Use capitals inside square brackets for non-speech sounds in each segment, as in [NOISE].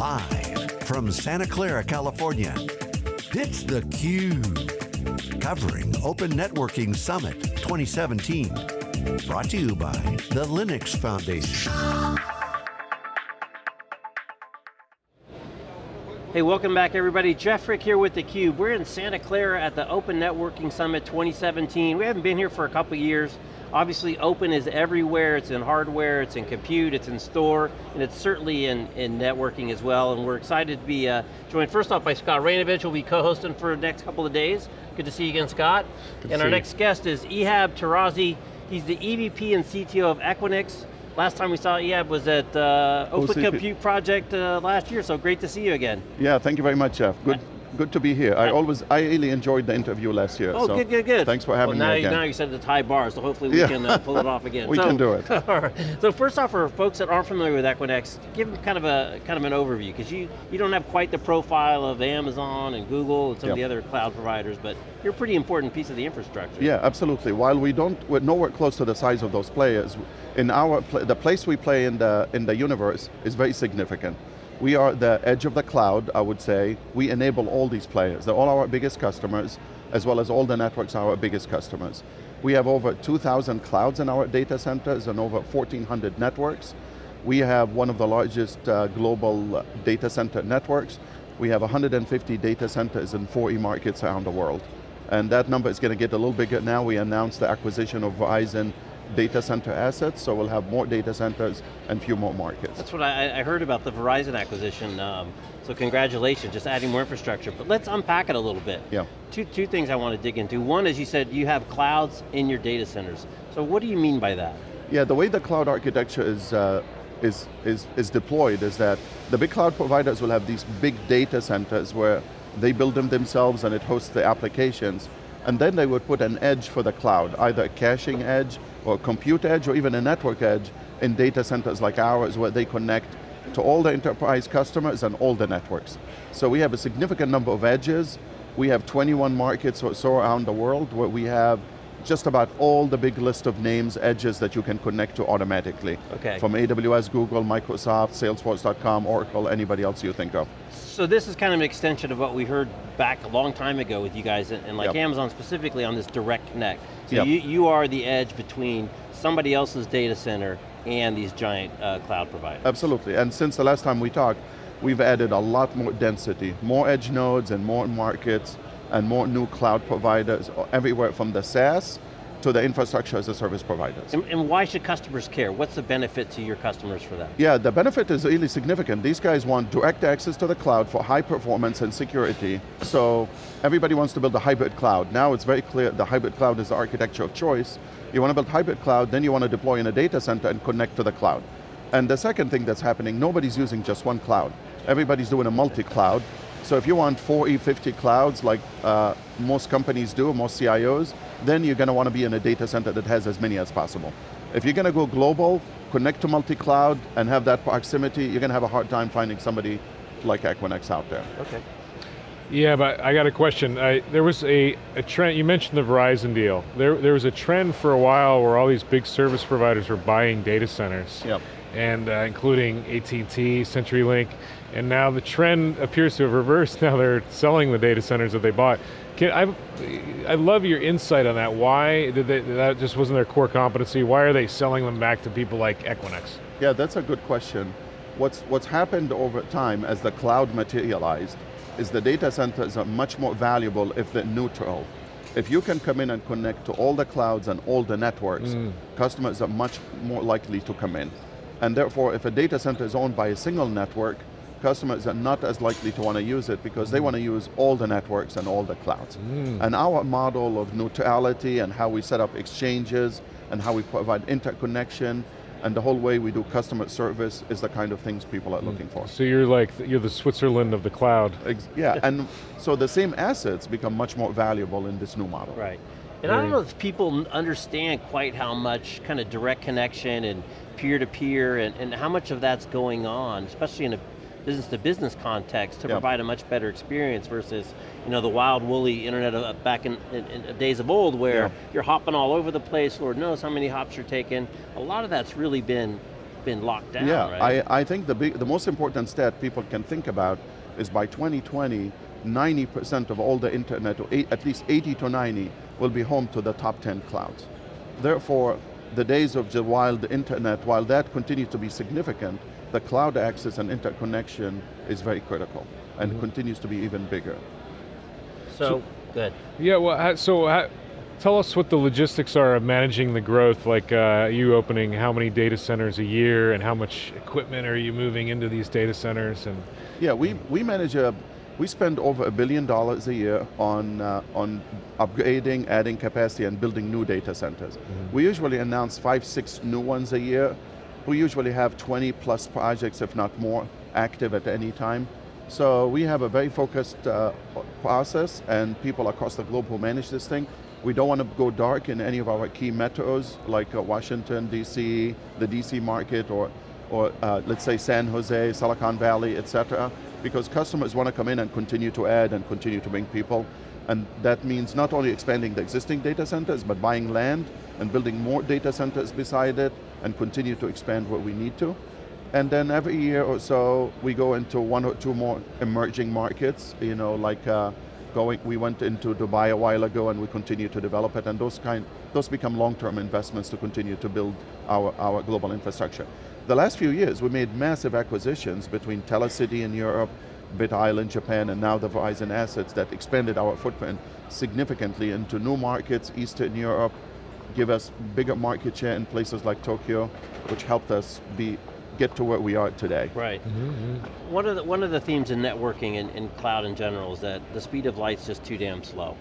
Live from Santa Clara, California, it's theCUBE. Covering Open Networking Summit 2017. Brought to you by the Linux Foundation. Hey, welcome back everybody. Jeff Frick here with theCUBE. We're in Santa Clara at the Open Networking Summit 2017. We haven't been here for a couple years. Obviously open is everywhere, it's in hardware, it's in compute, it's in store, and it's certainly in, in networking as well, and we're excited to be uh, joined first off by Scott Raynovich, who'll be co-hosting for the next couple of days. Good to see you again, Scott. Good and our next guest is Ihab Tarazi. He's the EVP and CTO of Equinix. Last time we saw Ihab was at uh, Open OCP. Compute Project uh, last year, so great to see you again. Yeah, thank you very much, Jeff. Good, good to be here. I always, I really enjoyed the interview last year. Oh, so good, good, good. Thanks for having well, now, me again. Now you said it's high bar, so hopefully we Yeah. can uh, pull it off again. [LAUGHS] We so, can do it. [LAUGHS] right. So first off, for folks that aren't familiar with Equinix, give them kind of a kind of an overview, because you, you don't have quite the profile of Amazon and Google and some of the other cloud providers, but you're a pretty important piece of the infrastructure. Yeah, absolutely. While we don't, we're nowhere close to the size of those players, in our, the place we play in the, in the universe is very significant. We are the edge of the cloud, I would say. We enable all these players. They're all our biggest customers, as well as all the networks are our biggest customers. We have over 2,000 clouds in our data centers and over 1,400 networks. We have one of the largest uh, global data center networks. We have 150 data centers in 40 markets around the world. And that number is going to get a little bigger now. We announced the acquisition of Verizon data center assets, so we'll have more data centers and few more markets. That's what I, I heard about the Verizon acquisition, um, so congratulations, just adding more infrastructure. But let's unpack it a little bit. Yeah. Two, two things I want to dig into. One, as you said, you have clouds in your data centers. So what do you mean by that? Yeah, the way the cloud architecture is, uh, is, is, is deployed is that the big cloud providers will have these big data centers where they build them themselves and it hosts the applications. And then they would put an edge for the cloud, either a caching edge or a compute edge or even a network edge in data centers like ours where they connect to all the enterprise customers and all the networks. So we have a significant number of edges. We have 21 markets or so around the world where we have just about all the big list of names, edges that you can connect to automatically. Okay. From AWS, Google, Microsoft, Salesforce.com, Oracle, anybody else you think of. So this is kind of an extension of what we heard back a long time ago with you guys, and and like Yep. Amazon specifically on this direct connect. So Yep. you, you are the edge between somebody else's data center and these giant uh, cloud providers. Absolutely, and since the last time we talked, we've added a lot more density, more edge nodes and more markets, and more new cloud providers, everywhere from the SaaS to the infrastructure as a service providers. And, and why should customers care? What's the benefit to your customers for that? Yeah, the benefit is really significant. These guys want direct access to the cloud for high performance and security. So everybody wants to build a hybrid cloud. Now it's very clear the hybrid cloud is the architecture of choice. You want to build hybrid cloud, then you want to deploy in a data center and connect to the cloud. And the second thing that's happening, nobody's using just one cloud. Everybody's doing a multi-cloud. So if you want four E50 clouds like uh, most companies do, most CIOs, then you're going to want to be in a data center that has as many as possible. If you're going to go global, connect to multi-cloud, and have that proximity, you're going to have a hard time finding somebody like Equinix out there. Okay. Yeah, but I got a question. I, there was a, a trend, you mentioned the Verizon deal. There, there was a trend for a while where all these big service providers were buying data centers. Yep. And uh, including AT&T, CenturyLink, and now the trend appears to have reversed. [LAUGHS] Now they're selling the data centers that they bought. Can, I, I love your insight on that. Why did they, that just wasn't their core competency? Why are they selling them back to people like Equinix? Yeah, that's a good question. What's, what's happened over time as the cloud materialized is the data centers are much more valuable if they're neutral. If you can come in and connect to all the clouds and all the networks, customers are much more likely to come in. And therefore, if a data center is owned by a single network, customers are not as likely to want to use it because they mm. want to use all the networks and all the clouds. Mm. And our model of neutrality and how we set up exchanges and how we provide interconnection and the whole way we do customer service is the kind of things people are mm. looking for. So you're like, you're the Switzerland of the cloud. Ex- Yeah, and so the same assets become much more valuable in this new model. Right. And I don't know if people understand quite how much kind of direct connection and peer-to-peer and, and how much of that's going on, especially in a business-to-business context to Yeah. provide a much better experience versus you know, the wild woolly internet of, back in, in, in days of old where Yeah. you're hopping all over the place, Lord knows how many hops you're taking. A lot of that's really been been locked down, yeah, right? I, I think the, big, the most important stat people can think about is by 2020, 90% of all the internet, or eight, at least 80 to 90, will be home to the top 10 clouds. Therefore, the days of the wild internet, while that continues to be significant, the cloud access and interconnection is very critical and mm -hmm. continues to be even bigger. So, so good. Yeah, well, so tell us what the logistics are of managing the growth, like uh, you opening how many data centers a year and how much equipment are you moving into these data centers? And Yeah, we, we manage a, we spend over a billion dollars a year on, uh, on upgrading, adding capacity, and building new data centers. Mm -hmm. We usually announce five, six new ones a year. We usually have 20 plus projects, if not more, active at any time. So we have a very focused uh, process and people across the globe who manage this thing. We don't want to go dark in any of our key metros, like uh, Washington, DC, the DC market, or, or uh, let's say San Jose, Silicon Valley, et cetera because customers want to come in and continue to add and continue to bring people. And that means not only expanding the existing data centers, but buying land and building more data centers beside it and continue to expand where we need to. And then every year or so, we go into one or two more emerging markets, you know, like uh, going, we went into Dubai a while ago and we continue to develop it, and those kind, those become long-term investments to continue to build our, our global infrastructure. The last few years, we made massive acquisitions between Telecity in Europe, Bit-isle in Japan, and now the Verizon assets that expanded our footprint significantly into new markets, Eastern Europe, give us bigger market share in places like Tokyo, which helped us be get to where we are today. Right. Mm -hmm. One, of the, one of the themes in networking and, in cloud in general is that the speed of light's just too damn slow.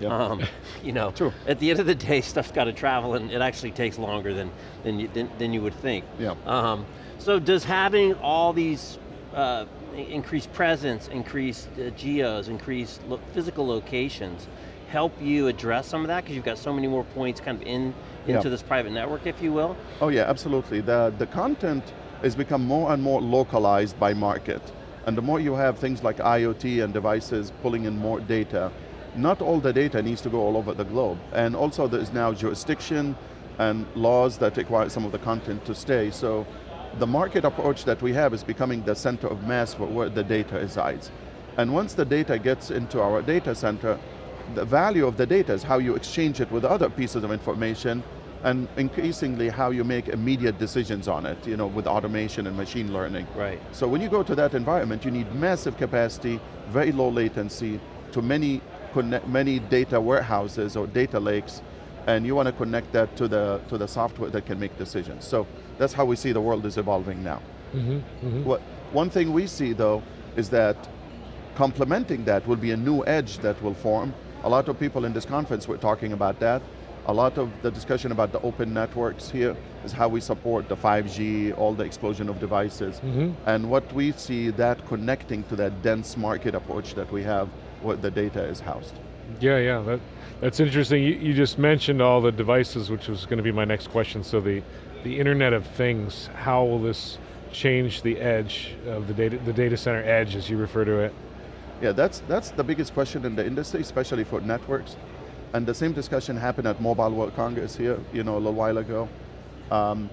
Yep. Um, [LAUGHS] you know, True. at the end of the day, [LAUGHS] stuff's got to travel and it actually takes longer than, than, you, than, than you would think. Yeah. Um, so does having all these uh, increased presence, increased uh, geos, increased lo physical locations, help you address some of that? Because you've got so many more points kind of in into yeah. this private network, if you will? Oh yeah, absolutely. The, the content has become more and more localized by market. And the more you have things like IoT and devices pulling in more data, not all the data needs to go all over the globe. And also there's now jurisdiction and laws that require some of the content to stay. So the market approach that we have is becoming the center of mass for where the data resides. And once the data gets into our data center, the value of the data is how you exchange it with other pieces of information and increasingly how you make immediate decisions on it, you know, with automation and machine learning. Right. So when you go to that environment, you need massive capacity, very low latency, to many, many data warehouses or data lakes, and you want to connect that to the, to the software that can make decisions. So that's how we see the world is evolving now. Mm -hmm, mm -hmm. What, one thing we see though, is that complementing that will be a new edge that will form. A lot of people in this conference were talking about that. A lot of the discussion about the open networks here is how we support the 5G, all the explosion of devices. Mm -hmm. And what we see that connecting to that dense market approach that we have where the data is housed. Yeah, yeah, that, that's interesting. You, you just mentioned all the devices, which was going to be my next question. So the, the Internet of Things, how will this change the edge of the data, the data center edge as you refer to it? Yeah, that's, that's the biggest question in the industry, especially for networks. And the same discussion happened at Mobile World Congress here, you know, a little while ago. Um,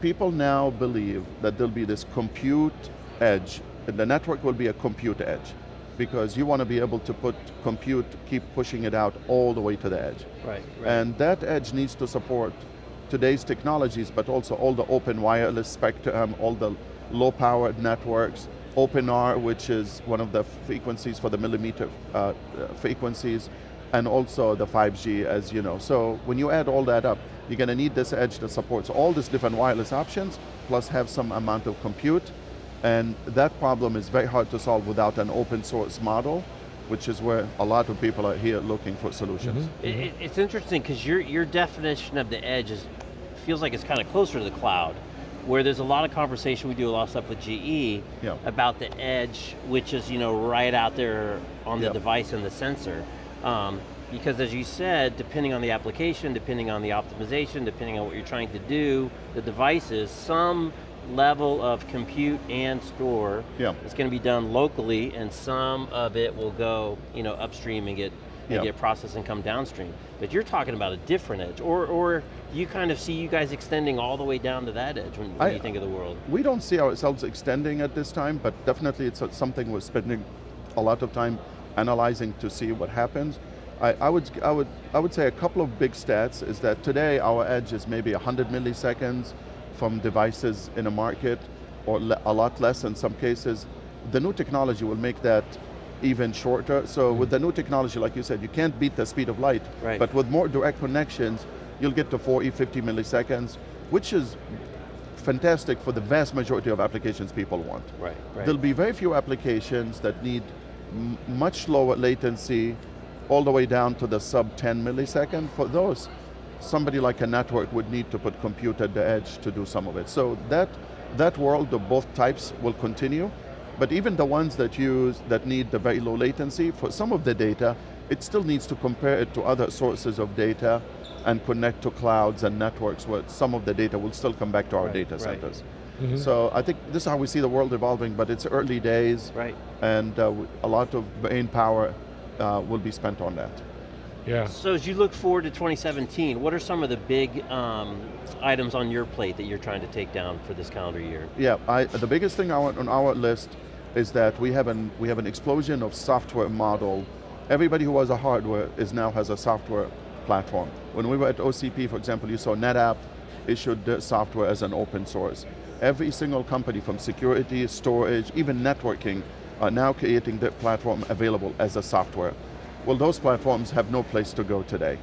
people now believe that there'll be this compute edge, and the network will be a compute edge, because you want to be able to put compute, keep pushing it out all the way to the edge. Right, right. And that edge needs to support today's technologies, but also all the open wireless spectrum, all the low powered networks, OpenR, which is one of the frequencies for the millimeter uh, frequencies, and also the 5G as you know. So when you add all that up, you're going to need this edge that supports all these different wireless options, plus have some amount of compute, and that problem is very hard to solve without an open source model, which is where a lot of people are here looking for solutions. Mm -hmm. it, it's interesting, because your, your definition of the edge is, feels like it's kind of closer to the cloud, where there's a lot of conversation, we do a lot of stuff with GE, yeah. about the edge, which is you know right out there on the device and the sensor. Um, because as you said, depending on the application, depending on the optimization, depending on what you're trying to do, the devices, some level of compute and store yeah. is going to be done locally and some of it will go you know, upstream and get and Yeah. get processed and come downstream. But you're talking about a different edge, or, or you kind of see you guys extending all the way down to that edge when, when I- you think of the world? We don't see ourselves extending at this time, but definitely it's something we're spending a lot of time analyzing to see what happens. I, I, would, I, would, I would say a couple of big stats is that today our edge is maybe 100 milliseconds from devices in a market, or a lot less in some cases. The new technology will make that even shorter. So mm-hmm. with the new technology, like you said, you can't beat the speed of light, Right. but with more direct connections, you'll get to 40, 50 milliseconds, which is fantastic for the vast majority of applications people want. Right, right. There'll be very few applications that need much lower latency, all the way down to the sub 10 millisecond. For those, somebody like a network would need to put compute at the edge to do some of it. So that, that world of both types will continue, but even the ones that use, that need the very low latency, for some of the data, it still needs to compare it to other sources of data and connect to clouds and networks where some of the data will still come back to our Right, data right. Centers. Mhm. So I think this is how we see the world evolving, but it's early days, Right. and uh, w- a lot of brain power uh, will be spent on that. Yeah. So as you look forward to 2017, what are some of the big um, items on your plate that you're trying to take down for this calendar year? Yeah, I, the biggest thing our, on our list is that we have, an, we have an explosion of software model. Everybody who has a hardware is now has a software platform. When we were at OCP, for example, you saw NetApp issued software as an open source. Every single company from security, storage, even networking, are now creating their platform available as a software. Well, those platforms have no place to go today.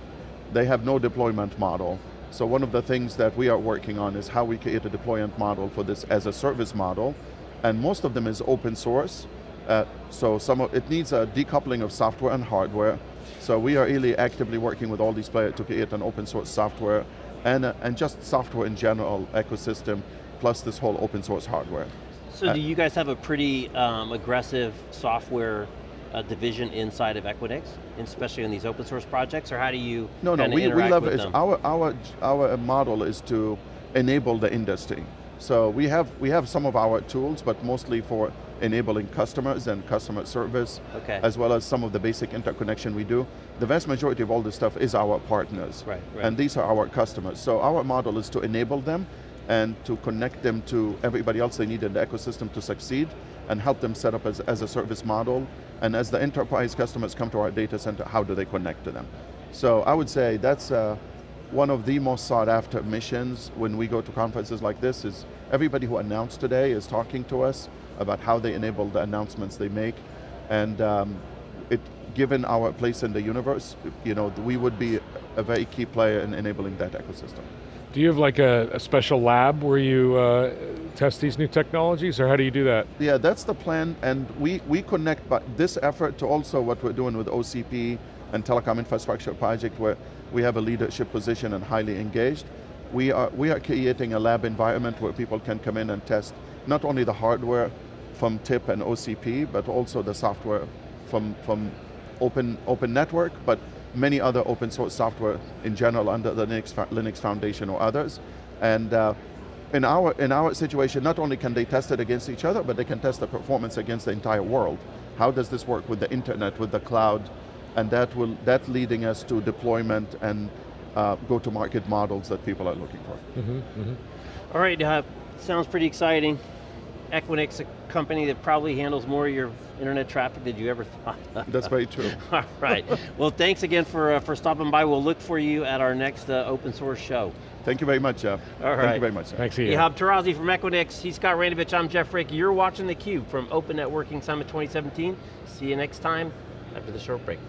They have no deployment model. So one of the things that we are working on is how we create a deployment model for this as a service model, and most of them is open source. Uh, so some of, it needs a decoupling of software and hardware. So we are really actively working with all these players to create an open source software and, uh, and just software in general ecosystem, plus this whole open source hardware. So Uh, do you guys have a pretty um, aggressive software uh, division inside of Equinix, especially in these open source projects, or how do you No, no, we, we leverage, them? our, our, our model is to enable the industry. So we have, we have some of our tools, but mostly for enabling customers and customer service, Okay. as well as some of the basic interconnection we do. The vast majority of all this stuff is our partners. Right, right. And these are our customers. So our model is to enable them and to connect them to everybody else they need in the ecosystem to succeed and help them set up as, as a service model. And as the enterprise customers come to our data center, how do they connect to them? So I would say that's uh, one of the most sought after missions when we go to conferences like this is everybody who announced today is talking to us about how they enable the announcements they make. And um, it, given our place in the universe, you know, we would be a very key player in enabling that ecosystem. Do you have like a, a special lab where you uh, test these new technologies, or how do you do that? Yeah, that's the plan, and we, we connect this effort to also what we're doing with OCP and Telecom Infrastructure Project, where we have a leadership position and highly engaged. We are, we are creating a lab environment where people can come in and test not only the hardware from TIP and OCP, but also the software from, from open, open network, but many other open source software in general under the Linux, Linux Foundation or others. And uh, in our, in our situation, not only can they test it against each other, but they can test the performance against the entire world. How does this work with the internet, with the cloud? And that will, that leading us to deployment and uh, go-to-market models that people are looking for. All right, uh, sounds pretty exciting. Equinix, a company that probably handles more of your internet traffic than you ever thought. That's very true. [LAUGHS] All right, well thanks again for, uh, for stopping by. We'll look for you at our next uh, open source show. Thank you very much, Jeff. All Thank right. you very much. Jeff. Thanks, Ian. Ihab Tarazi from Equinix, he's Scott Raynovich, I'm Jeff Frick. You're watching theCUBE from Open Networking Summit 2017. See you next time after the short break.